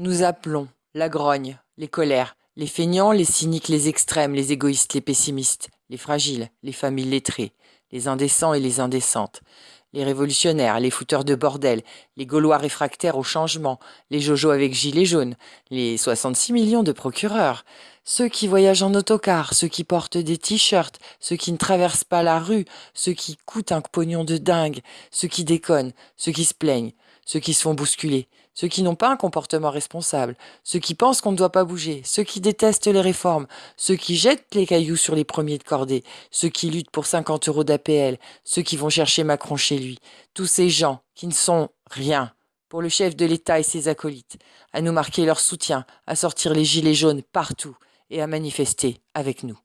Nous appelons la grogne, les colères, les feignants, les cyniques, les extrêmes, les égoïstes, les pessimistes, les fragiles, les familles lettrées, les indécents et les indécentes, les révolutionnaires, les fouteurs de bordel, les Gaulois réfractaires au changement, les Jojo avec gilets jaunes, les 66 millions de procureurs, ceux qui voyagent en autocar, ceux qui portent des t-shirts, ceux qui ne traversent pas la rue, ceux qui coûtent un pognon de dingue, ceux qui déconnent, ceux qui se plaignent, ceux qui se font bousculer, ceux qui n'ont pas un comportement responsable, ceux qui pensent qu'on ne doit pas bouger, ceux qui détestent les réformes, ceux qui jettent les cailloux sur les premiers de cordée, ceux qui luttent pour 50 euros d'APL, ceux qui vont chercher Macron chez lui, tous ces gens qui ne sont rien pour le chef de l'État et ses acolytes, à nous marquer leur soutien, à sortir les gilets jaunes partout et à manifester avec nous.